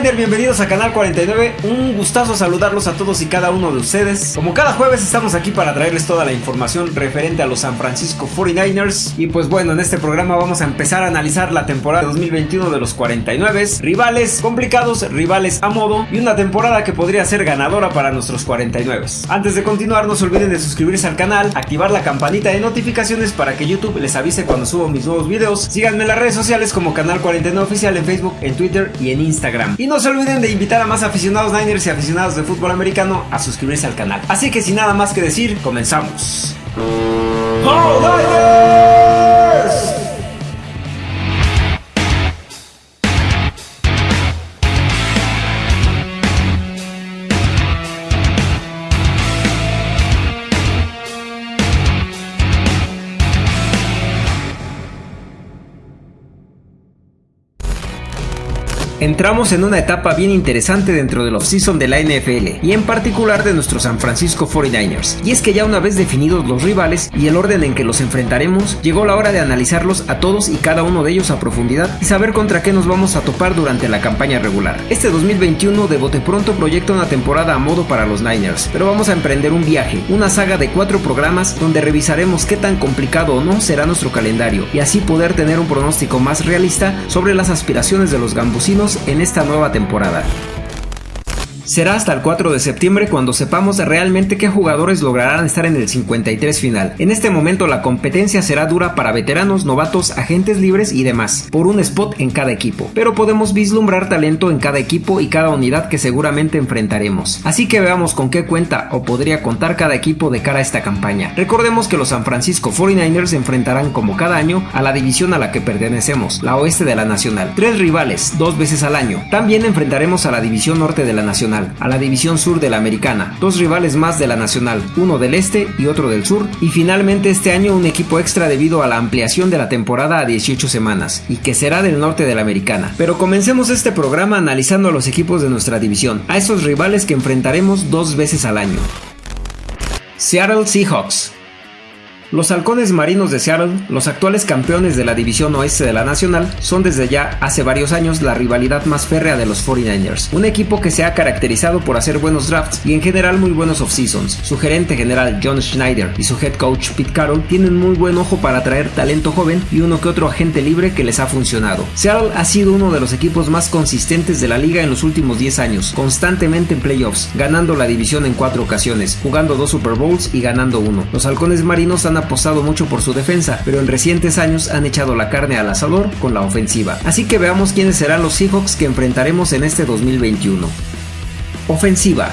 Bienvenidos a Canal 49. Un gustazo saludarlos a todos y cada uno de ustedes. Como cada jueves estamos aquí para traerles toda la información referente a los San Francisco 49ers. Y pues bueno, en este programa vamos a empezar a analizar la temporada 2021 de los 49. Rivales complicados, rivales a modo y una temporada que podría ser ganadora para nuestros 49. Antes de continuar, no se olviden de suscribirse al canal, activar la campanita de notificaciones para que YouTube les avise cuando subo mis nuevos videos. Síganme en las redes sociales como Canal 49 Oficial en Facebook, en Twitter y en Instagram. No se olviden de invitar a más aficionados Niners y aficionados de fútbol americano a suscribirse al canal. Así que sin nada más que decir, comenzamos. Entramos en una etapa bien interesante dentro del offseason de la NFL y en particular de nuestros San Francisco 49ers. Y es que ya una vez definidos los rivales y el orden en que los enfrentaremos, llegó la hora de analizarlos a todos y cada uno de ellos a profundidad y saber contra qué nos vamos a topar durante la campaña regular. Este 2021 de bote pronto proyecta una temporada a modo para los Niners, pero vamos a emprender un viaje, una saga de cuatro programas donde revisaremos qué tan complicado o no será nuestro calendario y así poder tener un pronóstico más realista sobre las aspiraciones de los gambusinos en esta nueva temporada. Será hasta el 4 de septiembre cuando sepamos realmente qué jugadores lograrán estar en el 53 final. En este momento la competencia será dura para veteranos, novatos, agentes libres y demás, por un spot en cada equipo. Pero podemos vislumbrar talento en cada equipo y cada unidad que seguramente enfrentaremos. Así que veamos con qué cuenta o podría contar cada equipo de cara a esta campaña. Recordemos que los San Francisco 49ers se enfrentarán como cada año a la división a la que pertenecemos, la oeste de la nacional. Tres rivales, dos veces al año. También enfrentaremos a la división norte de la nacional a la División Sur de la Americana, dos rivales más de la Nacional, uno del Este y otro del Sur, y finalmente este año un equipo extra debido a la ampliación de la temporada a 18 semanas, y que será del norte de la Americana. Pero comencemos este programa analizando a los equipos de nuestra división, a esos rivales que enfrentaremos dos veces al año. Seattle Seahawks los halcones marinos de Seattle, los actuales campeones de la división oeste de la Nacional, son desde ya hace varios años la rivalidad más férrea de los 49ers, un equipo que se ha caracterizado por hacer buenos drafts y en general muy buenos off-seasons. Su gerente general John Schneider y su head coach Pete Carroll tienen muy buen ojo para atraer talento joven y uno que otro agente libre que les ha funcionado. Seattle ha sido uno de los equipos más consistentes de la liga en los últimos 10 años, constantemente en playoffs, ganando la división en cuatro ocasiones, jugando dos Super Bowls y ganando uno. Los halcones marinos han apostado mucho por su defensa, pero en recientes años han echado la carne al asador con la ofensiva. Así que veamos quiénes serán los Seahawks que enfrentaremos en este 2021. Ofensiva.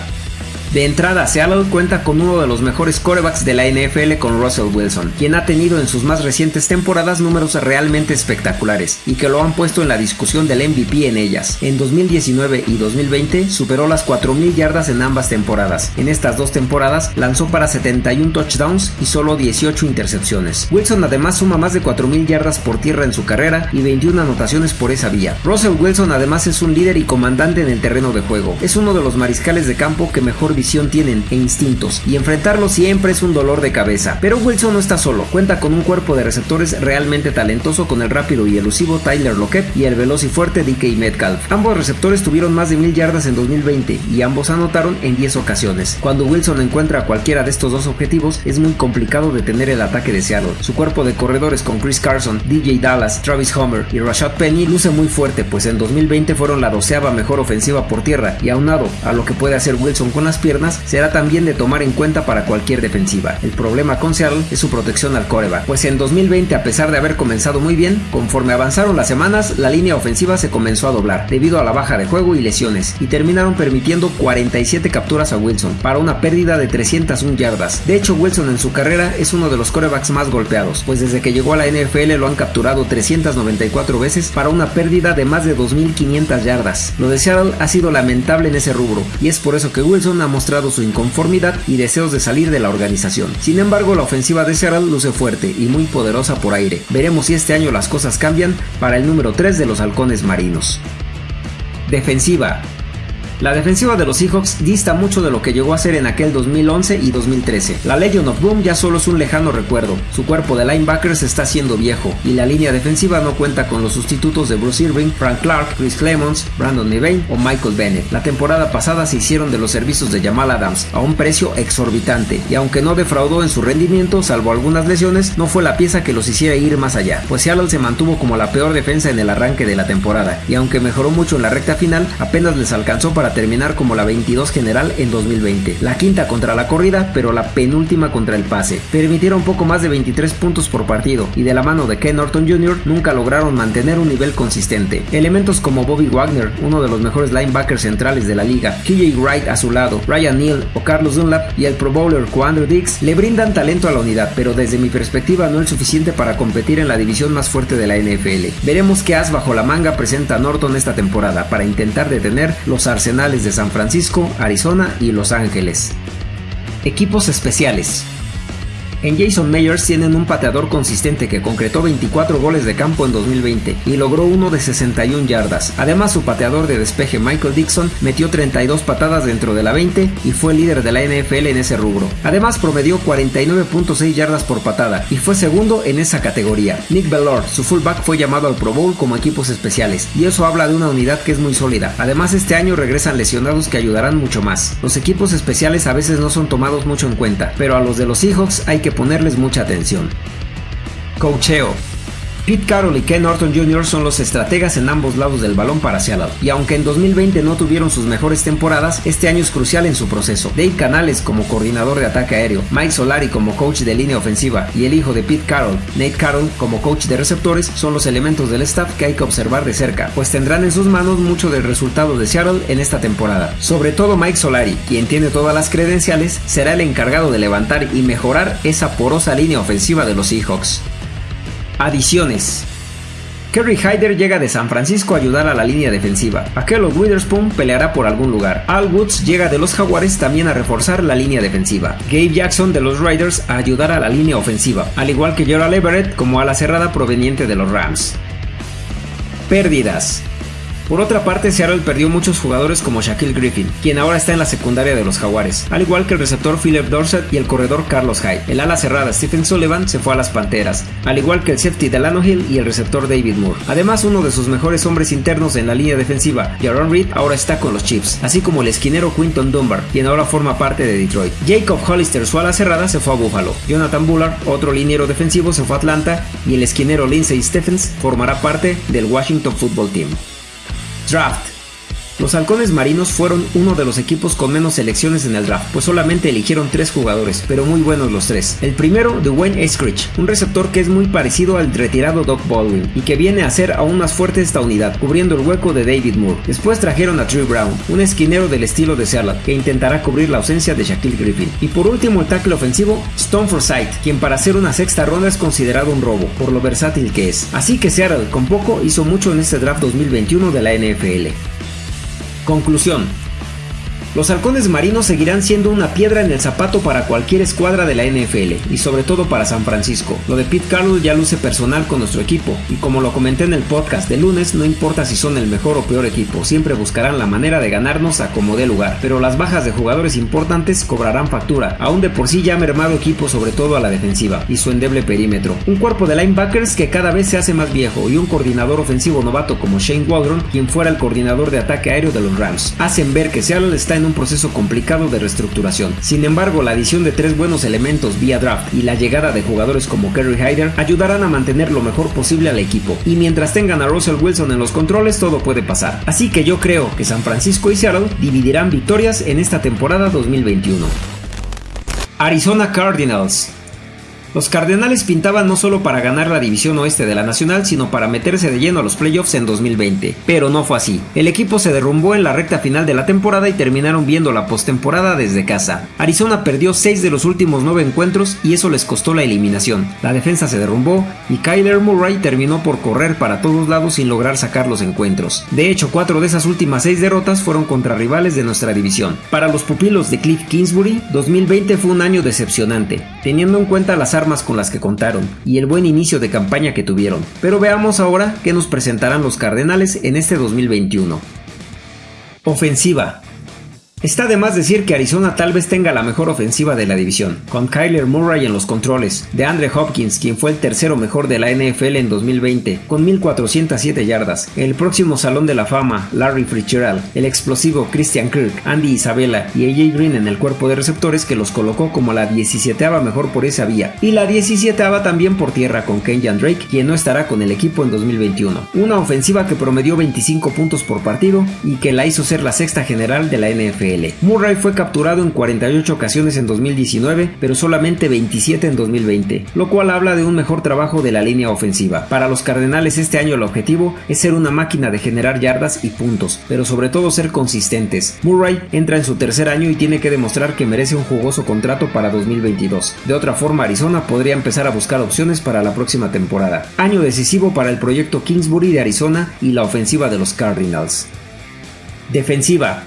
De entrada, Seattle cuenta con uno de los mejores corebacks de la NFL con Russell Wilson, quien ha tenido en sus más recientes temporadas números realmente espectaculares y que lo han puesto en la discusión del MVP en ellas. En 2019 y 2020 superó las 4.000 yardas en ambas temporadas. En estas dos temporadas lanzó para 71 touchdowns y solo 18 intercepciones. Wilson además suma más de 4.000 yardas por tierra en su carrera y 21 anotaciones por esa vía. Russell Wilson además es un líder y comandante en el terreno de juego. Es uno de los mariscales de campo que mejor visión tienen e instintos, y enfrentarlo siempre es un dolor de cabeza. Pero Wilson no está solo, cuenta con un cuerpo de receptores realmente talentoso con el rápido y elusivo Tyler Lockett y el veloz y fuerte DK Metcalf. Ambos receptores tuvieron más de mil yardas en 2020 y ambos anotaron en 10 ocasiones. Cuando Wilson encuentra cualquiera de estos dos objetivos, es muy complicado detener el ataque de Seattle. Su cuerpo de corredores con Chris Carson, DJ Dallas, Travis Homer y Rashad Penny luce muy fuerte, pues en 2020 fueron la doceava mejor ofensiva por tierra y aunado a lo que puede hacer Wilson con las será también de tomar en cuenta para cualquier defensiva. El problema con Seattle es su protección al coreback, pues en 2020 a pesar de haber comenzado muy bien, conforme avanzaron las semanas, la línea ofensiva se comenzó a doblar debido a la baja de juego y lesiones, y terminaron permitiendo 47 capturas a Wilson para una pérdida de 301 yardas. De hecho, Wilson en su carrera es uno de los corebacks más golpeados, pues desde que llegó a la NFL lo han capturado 394 veces para una pérdida de más de 2.500 yardas. Lo de Seattle ha sido lamentable en ese rubro, y es por eso que Wilson ha mostrado su inconformidad y deseos de salir de la organización. Sin embargo, la ofensiva de Seattle luce fuerte y muy poderosa por aire. Veremos si este año las cosas cambian para el número 3 de los halcones marinos. Defensiva. La defensiva de los Seahawks dista mucho de lo que llegó a ser en aquel 2011 y 2013. La Legion of Boom ya solo es un lejano recuerdo. Su cuerpo de linebackers está siendo viejo y la línea defensiva no cuenta con los sustitutos de Bruce Irving, Frank Clark, Chris Clemons, Brandon Nevane o Michael Bennett. La temporada pasada se hicieron de los servicios de Jamal Adams a un precio exorbitante y aunque no defraudó en su rendimiento, salvo algunas lesiones, no fue la pieza que los hiciera ir más allá, pues Seattle se mantuvo como la peor defensa en el arranque de la temporada y aunque mejoró mucho en la recta final, apenas les alcanzó para terminar como la 22 general en 2020. La quinta contra la corrida, pero la penúltima contra el pase. Permitieron poco más de 23 puntos por partido y de la mano de Ken Norton Jr. nunca lograron mantener un nivel consistente. Elementos como Bobby Wagner, uno de los mejores linebackers centrales de la liga, KJ Wright a su lado, Ryan Neal o Carlos Dunlap y el Pro Bowler Quandre Dix le brindan talento a la unidad, pero desde mi perspectiva no es suficiente para competir en la división más fuerte de la NFL. Veremos qué as bajo la manga presenta Norton esta temporada para intentar detener los arsenales de San Francisco, Arizona y Los Ángeles. Equipos especiales. En Jason Meyers tienen un pateador consistente que concretó 24 goles de campo en 2020 y logró uno de 61 yardas. Además, su pateador de despeje Michael Dixon metió 32 patadas dentro de la 20 y fue líder de la NFL en ese rubro. Además, promedió 49.6 yardas por patada y fue segundo en esa categoría. Nick Bellor, su fullback, fue llamado al Pro Bowl como equipos especiales y eso habla de una unidad que es muy sólida. Además, este año regresan lesionados que ayudarán mucho más. Los equipos especiales a veces no son tomados mucho en cuenta, pero a los de los Seahawks hay que ponerles mucha atención. Cocheo. Pete Carroll y Ken Norton Jr. son los estrategas en ambos lados del balón para Seattle, y aunque en 2020 no tuvieron sus mejores temporadas, este año es crucial en su proceso. Dave Canales como coordinador de ataque aéreo, Mike Solari como coach de línea ofensiva y el hijo de Pete Carroll, Nate Carroll como coach de receptores son los elementos del staff que hay que observar de cerca, pues tendrán en sus manos mucho del resultado de Seattle en esta temporada. Sobre todo Mike Solari, quien tiene todas las credenciales, será el encargado de levantar y mejorar esa porosa línea ofensiva de los Seahawks. Adiciones. Kerry Hyder llega de San Francisco a ayudar a la línea defensiva. Akello Witherspoon peleará por algún lugar. Al Woods llega de los Jaguares también a reforzar la línea defensiva. Gabe Jackson de los Riders a ayudar a la línea ofensiva, al igual que Gerald Everett como ala cerrada proveniente de los Rams. Pérdidas. Por otra parte, Seattle perdió muchos jugadores como Shaquille Griffin, quien ahora está en la secundaria de los Jaguares, al igual que el receptor Philip Dorset y el corredor Carlos Hyde. El ala cerrada Stephen Sullivan se fue a las Panteras, al igual que el safety Delano Hill y el receptor David Moore. Además, uno de sus mejores hombres internos en la línea defensiva, Jaron Reed, ahora está con los Chiefs, así como el esquinero Quinton Dunbar, quien ahora forma parte de Detroit. Jacob Hollister, su ala cerrada, se fue a Buffalo. Jonathan Bullard, otro liniero defensivo, se fue a Atlanta y el esquinero Lindsey Stephens formará parte del Washington Football Team. Draft. Los halcones marinos fueron uno de los equipos con menos selecciones en el draft, pues solamente eligieron tres jugadores, pero muy buenos los tres. El primero, Dwayne Eskridge, un receptor que es muy parecido al retirado Doc Baldwin y que viene a ser aún más fuerte esta unidad, cubriendo el hueco de David Moore. Después trajeron a Trey Brown, un esquinero del estilo de Seattle, que intentará cubrir la ausencia de Shaquille Griffin. Y por último, el tackle ofensivo, Stone Forsythe, quien para hacer una sexta ronda es considerado un robo, por lo versátil que es. Así que Seattle, con poco, hizo mucho en este draft 2021 de la NFL. Conclusión. Los halcones marinos seguirán siendo una piedra en el zapato para cualquier escuadra de la NFL y sobre todo para San Francisco. Lo de Pete Carroll ya luce personal con nuestro equipo y como lo comenté en el podcast de lunes, no importa si son el mejor o peor equipo, siempre buscarán la manera de ganarnos a como dé lugar. Pero las bajas de jugadores importantes cobrarán factura, aún de por sí ya mermado equipo sobre todo a la defensiva y su endeble perímetro. Un cuerpo de linebackers que cada vez se hace más viejo y un coordinador ofensivo novato como Shane Waldron, quien fuera el coordinador de ataque aéreo de los Rams, hacen ver que Seattle está en un proceso complicado de reestructuración. Sin embargo, la adición de tres buenos elementos vía draft y la llegada de jugadores como Kerry Hyder ayudarán a mantener lo mejor posible al equipo. Y mientras tengan a Russell Wilson en los controles, todo puede pasar. Así que yo creo que San Francisco y Seattle dividirán victorias en esta temporada 2021. Arizona Cardinals los Cardenales pintaban no solo para ganar la división oeste de la Nacional, sino para meterse de lleno a los playoffs en 2020. Pero no fue así. El equipo se derrumbó en la recta final de la temporada y terminaron viendo la postemporada desde casa. Arizona perdió 6 de los últimos 9 encuentros y eso les costó la eliminación. La defensa se derrumbó y Kyler Murray terminó por correr para todos lados sin lograr sacar los encuentros. De hecho, 4 de esas últimas 6 derrotas fueron contra rivales de nuestra división. Para los pupilos de Cliff Kingsbury, 2020 fue un año decepcionante, teniendo en cuenta las armas con las que contaron y el buen inicio de campaña que tuvieron. Pero veamos ahora qué nos presentarán los Cardenales en este 2021. Ofensiva. Está de más decir que Arizona tal vez tenga la mejor ofensiva de la división, con Kyler Murray en los controles, de Andre Hopkins, quien fue el tercero mejor de la NFL en 2020, con 1407 yardas, el próximo Salón de la Fama, Larry Fitzgerald, el explosivo Christian Kirk, Andy Isabella y AJ Green en el cuerpo de receptores que los colocó como la 17 mejor por esa vía, y la 17 también por tierra con Kenyan Drake, quien no estará con el equipo en 2021. Una ofensiva que promedió 25 puntos por partido y que la hizo ser la sexta general de la Murray fue capturado en 48 ocasiones en 2019, pero solamente 27 en 2020, lo cual habla de un mejor trabajo de la línea ofensiva. Para los Cardenales este año el objetivo es ser una máquina de generar yardas y puntos, pero sobre todo ser consistentes. Murray entra en su tercer año y tiene que demostrar que merece un jugoso contrato para 2022. De otra forma, Arizona podría empezar a buscar opciones para la próxima temporada. Año decisivo para el proyecto Kingsbury de Arizona y la ofensiva de los Cardinals. Defensiva.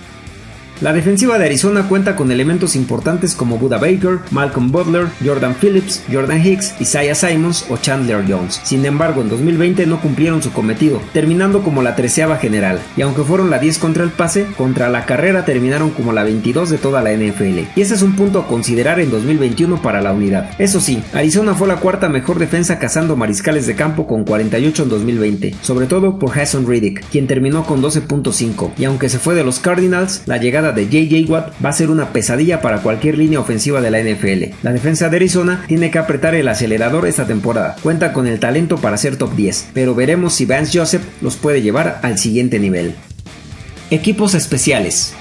La defensiva de Arizona cuenta con elementos importantes como Buda Baker, Malcolm Butler, Jordan Phillips, Jordan Hicks, Isaiah Simons o Chandler Jones. Sin embargo, en 2020 no cumplieron su cometido, terminando como la treceava general, y aunque fueron la 10 contra el pase, contra la carrera terminaron como la 22 de toda la NFL. Y ese es un punto a considerar en 2021 para la unidad. Eso sí, Arizona fue la cuarta mejor defensa cazando mariscales de campo con 48 en 2020, sobre todo por Hassan Riddick, quien terminó con 12.5, y aunque se fue de los Cardinals, la llegada de JJ Watt va a ser una pesadilla para cualquier línea ofensiva de la NFL. La defensa de Arizona tiene que apretar el acelerador esta temporada. Cuenta con el talento para ser top 10, pero veremos si Vance Joseph los puede llevar al siguiente nivel. Equipos especiales.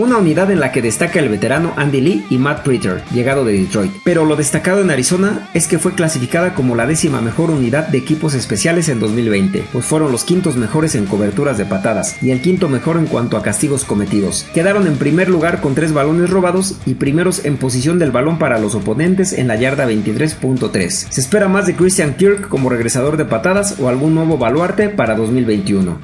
Una unidad en la que destaca el veterano Andy Lee y Matt Pritter, llegado de Detroit. Pero lo destacado en Arizona es que fue clasificada como la décima mejor unidad de equipos especiales en 2020, pues fueron los quintos mejores en coberturas de patadas y el quinto mejor en cuanto a castigos cometidos. Quedaron en primer lugar con tres balones robados y primeros en posición del balón para los oponentes en la yarda 23.3. Se espera más de Christian Kirk como regresador de patadas o algún nuevo baluarte para 2021.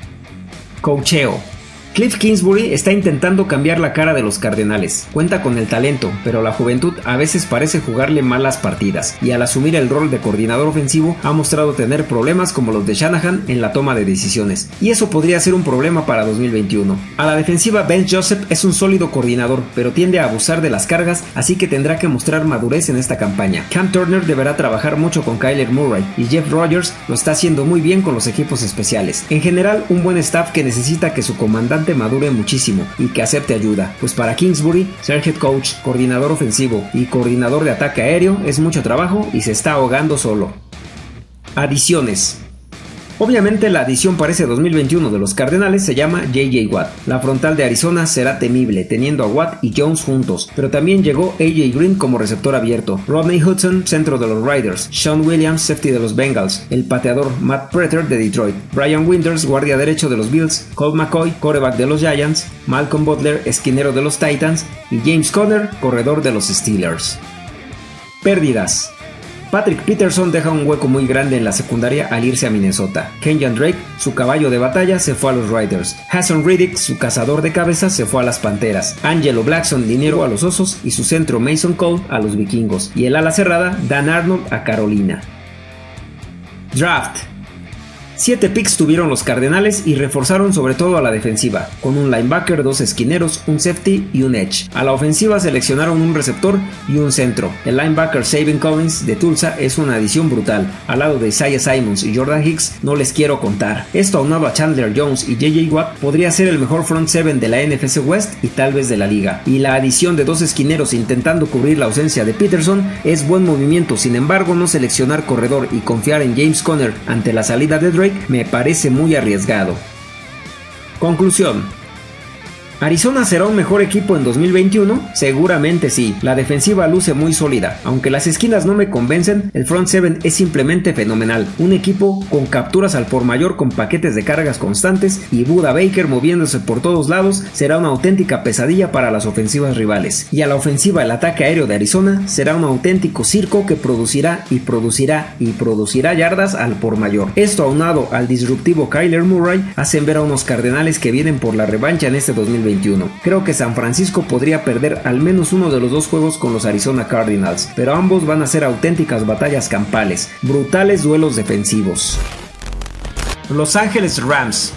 Cocheo Cliff Kingsbury está intentando cambiar la cara de los Cardenales. Cuenta con el talento, pero la juventud a veces parece jugarle malas partidas, y al asumir el rol de coordinador ofensivo ha mostrado tener problemas como los de Shanahan en la toma de decisiones, y eso podría ser un problema para 2021. A la defensiva Ben Joseph es un sólido coordinador, pero tiende a abusar de las cargas, así que tendrá que mostrar madurez en esta campaña. Cam Turner deberá trabajar mucho con Kyler Murray, y Jeff Rogers lo está haciendo muy bien con los equipos especiales. En general, un buen staff que necesita que su comandante madure muchísimo y que acepte ayuda, pues para Kingsbury, ser coach, coordinador ofensivo y coordinador de ataque aéreo es mucho trabajo y se está ahogando solo. Adiciones. Obviamente la adición para ese 2021 de los Cardenales se llama JJ Watt. La frontal de Arizona será temible, teniendo a Watt y Jones juntos, pero también llegó AJ Green como receptor abierto, Rodney Hudson, centro de los Riders, Sean Williams, safety de los Bengals, el pateador Matt Preter de Detroit, Brian Winters, guardia derecho de los Bills, Colt McCoy, coreback de los Giants, Malcolm Butler, esquinero de los Titans. Y James Conner, corredor de los Steelers. Pérdidas. Patrick Peterson deja un hueco muy grande en la secundaria al irse a Minnesota. Kenyan Drake, su caballo de batalla, se fue a los Riders. Hassan Riddick, su cazador de cabezas, se fue a las Panteras. Angelo Blackson, dinero a los Osos y su centro Mason Cole a los Vikingos. Y el ala cerrada, Dan Arnold a Carolina. Draft. Siete picks tuvieron los Cardenales y reforzaron sobre todo a la defensiva, con un linebacker, dos esquineros, un safety y un edge. A la ofensiva seleccionaron un receptor y un centro. El linebacker Sabin Collins de Tulsa es una adición brutal. Al lado de Isaiah Simons y Jordan Hicks no les quiero contar. Esto aunado a Chandler Jones y JJ Watt podría ser el mejor front seven de la NFC West y tal vez de la liga. Y la adición de dos esquineros intentando cubrir la ausencia de Peterson es buen movimiento, sin embargo no seleccionar corredor y confiar en James Conner ante la salida de Drake me parece muy arriesgado. Conclusión. ¿Arizona será un mejor equipo en 2021? Seguramente sí, la defensiva luce muy sólida, aunque las esquinas no me convencen, el front 7 es simplemente fenomenal, un equipo con capturas al por mayor con paquetes de cargas constantes y Buda Baker moviéndose por todos lados será una auténtica pesadilla para las ofensivas rivales, y a la ofensiva el ataque aéreo de Arizona será un auténtico circo que producirá y producirá y producirá yardas al por mayor. Esto aunado al disruptivo Kyler Murray hacen ver a unos cardenales que vienen por la revancha en este 2021 Creo que San Francisco podría perder al menos uno de los dos juegos con los Arizona Cardinals, pero ambos van a ser auténticas batallas campales, brutales duelos defensivos. Los Ángeles Rams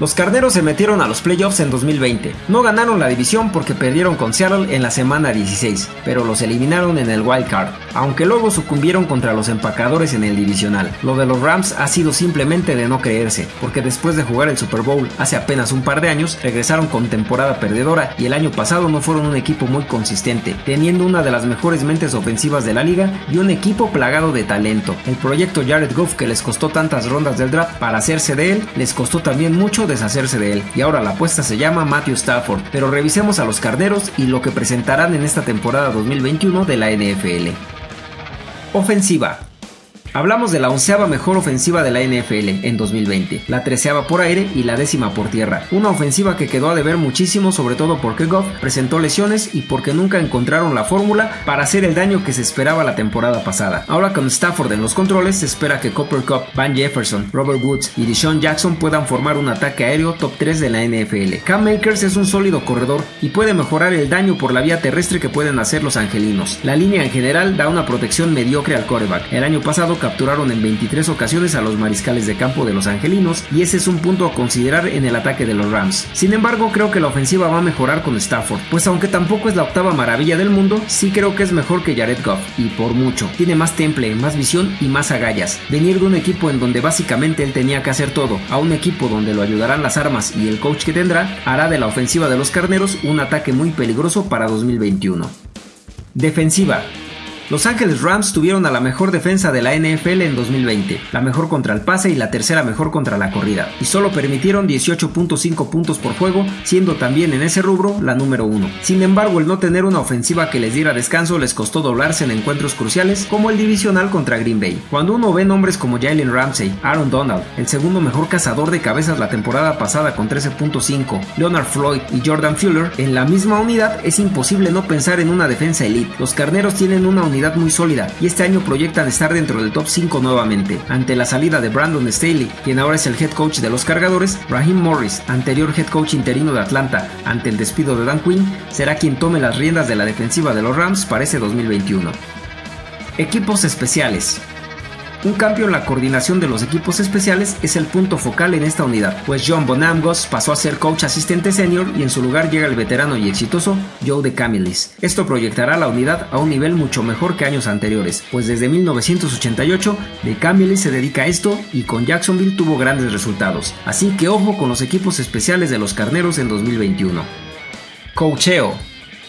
Los carneros se metieron a los playoffs en 2020. No ganaron la división porque perdieron con Seattle en la semana 16, pero los eliminaron en el wild card, aunque luego sucumbieron contra los empacadores en el divisional. Lo de los Rams ha sido simplemente de no creerse, porque después de jugar el Super Bowl hace apenas un par de años, regresaron con temporada perdedora y el año pasado no fueron un equipo muy consistente, teniendo una de las mejores mentes ofensivas de la liga y un equipo plagado de talento. El proyecto Jared Goff que les costó tantas rondas del draft para hacerse de él, les costó también mucho deshacerse de él, y ahora la apuesta se llama Matthew Stafford, pero revisemos a los carneros y lo que presentarán en esta temporada 2021 de la NFL. Ofensiva. Hablamos de la onceava mejor ofensiva de la NFL en 2020, la treceava por aire y la décima por tierra. Una ofensiva que quedó a deber muchísimo, sobre todo porque Goff presentó lesiones y porque nunca encontraron la fórmula para hacer el daño que se esperaba la temporada pasada. Ahora con Stafford en los controles, se espera que Copper Cup, Van Jefferson, Robert Woods y Deshaun Jackson puedan formar un ataque aéreo top 3 de la NFL. Cam Makers es un sólido corredor y puede mejorar el daño por la vía terrestre que pueden hacer los angelinos. La línea en general da una protección mediocre al quarterback. El año pasado capturaron en 23 ocasiones a los mariscales de campo de los angelinos y ese es un punto a considerar en el ataque de los Rams. Sin embargo, creo que la ofensiva va a mejorar con Stafford, pues aunque tampoco es la octava maravilla del mundo, sí creo que es mejor que Jared Goff, y por mucho. Tiene más temple, más visión y más agallas. Venir de un equipo en donde básicamente él tenía que hacer todo, a un equipo donde lo ayudarán las armas y el coach que tendrá, hará de la ofensiva de los carneros un ataque muy peligroso para 2021. Defensiva. Los Ángeles Rams tuvieron a la mejor defensa de la NFL en 2020, la mejor contra el pase y la tercera mejor contra la corrida, y solo permitieron 18.5 puntos por juego, siendo también en ese rubro la número uno. Sin embargo, el no tener una ofensiva que les diera descanso les costó doblarse en encuentros cruciales como el divisional contra Green Bay. Cuando uno ve nombres como Jalen Ramsey, Aaron Donald, el segundo mejor cazador de cabezas la temporada pasada con 13.5, Leonard Floyd y Jordan Fuller en la misma unidad, es imposible no pensar en una defensa elite. Los carneros tienen una unidad muy sólida y este año proyectan estar dentro del top 5 nuevamente. Ante la salida de Brandon Staley, quien ahora es el head coach de los cargadores, Raheem Morris, anterior head coach interino de Atlanta, ante el despido de Dan Quinn, será quien tome las riendas de la defensiva de los Rams para ese 2021. Equipos especiales. Un cambio en la coordinación de los equipos especiales es el punto focal en esta unidad, pues John Bonamgos pasó a ser coach asistente senior y en su lugar llega el veterano y exitoso Joe de Camilis. Esto proyectará la unidad a un nivel mucho mejor que años anteriores, pues desde 1988 de Camilis se dedica a esto y con Jacksonville tuvo grandes resultados. Así que ojo con los equipos especiales de los carneros en 2021. Coacheo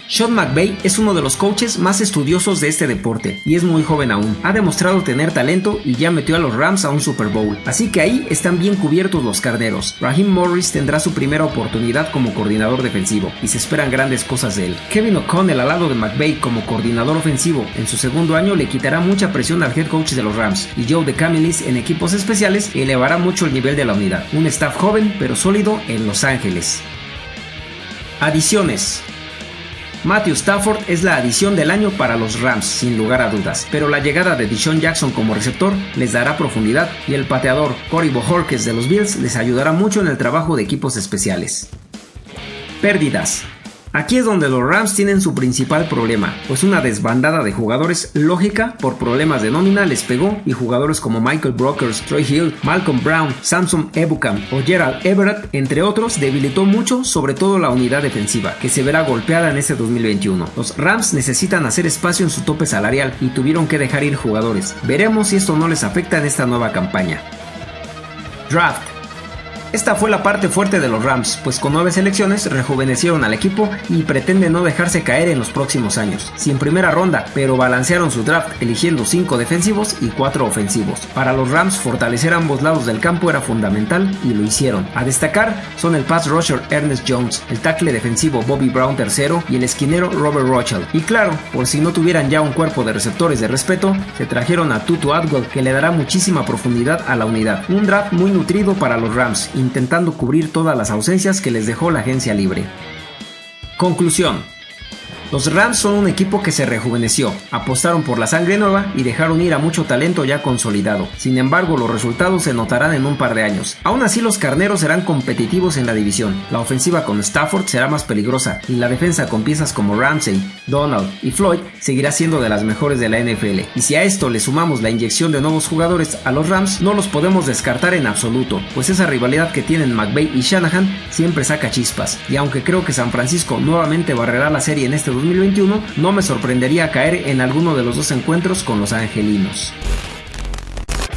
sean McVay es uno de los coaches más estudiosos de este deporte y es muy joven aún. Ha demostrado tener talento y ya metió a los Rams a un Super Bowl. Así que ahí están bien cubiertos los carneros. Raheem Morris tendrá su primera oportunidad como coordinador defensivo y se esperan grandes cosas de él. Kevin O'Connell al lado de McVay como coordinador ofensivo en su segundo año le quitará mucha presión al head coach de los Rams y Joe DeCamilis en equipos especiales elevará mucho el nivel de la unidad. Un staff joven pero sólido en Los Ángeles. Adiciones. Matthew Stafford es la adición del año para los Rams, sin lugar a dudas, pero la llegada de Deshaun Jackson como receptor les dará profundidad y el pateador Cory Bohorquez de los Bills les ayudará mucho en el trabajo de equipos especiales. Pérdidas. Aquí es donde los Rams tienen su principal problema, pues una desbandada de jugadores lógica por problemas de nómina les pegó y jugadores como Michael Brokers, Troy Hill, Malcolm Brown, Samson Ebukam o Gerald Everett, entre otros, debilitó mucho sobre todo la unidad defensiva, que se verá golpeada en este 2021. Los Rams necesitan hacer espacio en su tope salarial y tuvieron que dejar ir jugadores. Veremos si esto no les afecta en esta nueva campaña. Draft esta fue la parte fuerte de los Rams, pues con nueve selecciones rejuvenecieron al equipo y pretenden no dejarse caer en los próximos años. Sin primera ronda, pero balancearon su draft eligiendo 5 defensivos y 4 ofensivos. Para los Rams fortalecer ambos lados del campo era fundamental y lo hicieron. A destacar son el pass rusher Ernest Jones, el tackle defensivo Bobby Brown III y el esquinero Robert Rochelle. Y claro, por si no tuvieran ya un cuerpo de receptores de respeto, se trajeron a Tutu Atwell que le dará muchísima profundidad a la unidad. Un draft muy nutrido para los Rams intentando cubrir todas las ausencias que les dejó la agencia libre. Conclusión. Los Rams son un equipo que se rejuveneció, apostaron por la sangre nueva y dejaron ir a mucho talento ya consolidado. Sin embargo, los resultados se notarán en un par de años. Aún así, los carneros serán competitivos en la división. La ofensiva con Stafford será más peligrosa y la defensa con piezas como Ramsey, Donald y Floyd seguirá siendo de las mejores de la NFL. Y si a esto le sumamos la inyección de nuevos jugadores a los Rams, no los podemos descartar en absoluto, pues esa rivalidad que tienen McVay y Shanahan siempre saca chispas. Y aunque creo que San Francisco nuevamente barrerá la serie en este 2021, no me sorprendería caer en alguno de los dos encuentros con los angelinos.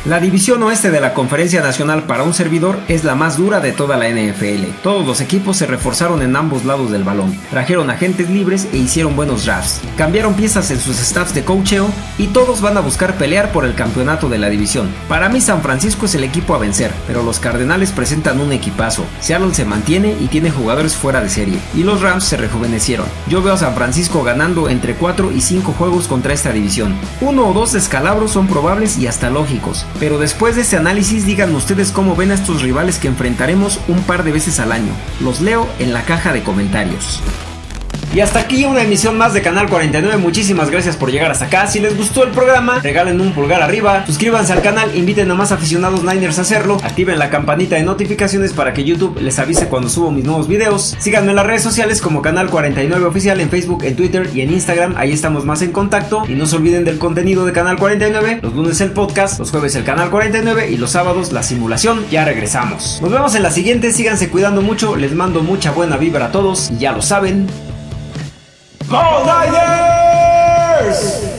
La división oeste de la Conferencia Nacional para un servidor es la más dura de toda la NFL. Todos los equipos se reforzaron en ambos lados del balón, trajeron agentes libres e hicieron buenos drafts, cambiaron piezas en sus staffs de coacheo y todos van a buscar pelear por el campeonato de la división. Para mí San Francisco es el equipo a vencer, pero los Cardenales presentan un equipazo. Seattle se mantiene y tiene jugadores fuera de serie, y los Rams se rejuvenecieron. Yo veo a San Francisco ganando entre 4 y 5 juegos contra esta división. Uno o dos descalabros son probables y hasta lógicos, pero después de este análisis díganme ustedes cómo ven a estos rivales que enfrentaremos un par de veces al año. Los leo en la caja de comentarios. Y hasta aquí una emisión más de Canal 49. Muchísimas gracias por llegar hasta acá. Si les gustó el programa, regalen un pulgar arriba, suscríbanse al canal, inviten a más aficionados Niners a hacerlo, activen la campanita de notificaciones para que YouTube les avise cuando subo mis nuevos videos. Síganme en las redes sociales como Canal 49 Oficial en Facebook, en Twitter y en Instagram. Ahí estamos más en contacto. Y no se olviden del contenido de Canal 49. Los lunes el podcast, los jueves el Canal 49 y los sábados la simulación. Ya regresamos. Nos vemos en la siguiente. Síganse cuidando mucho. Les mando mucha buena vibra a todos. Ya lo saben. Go Niners!